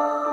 oh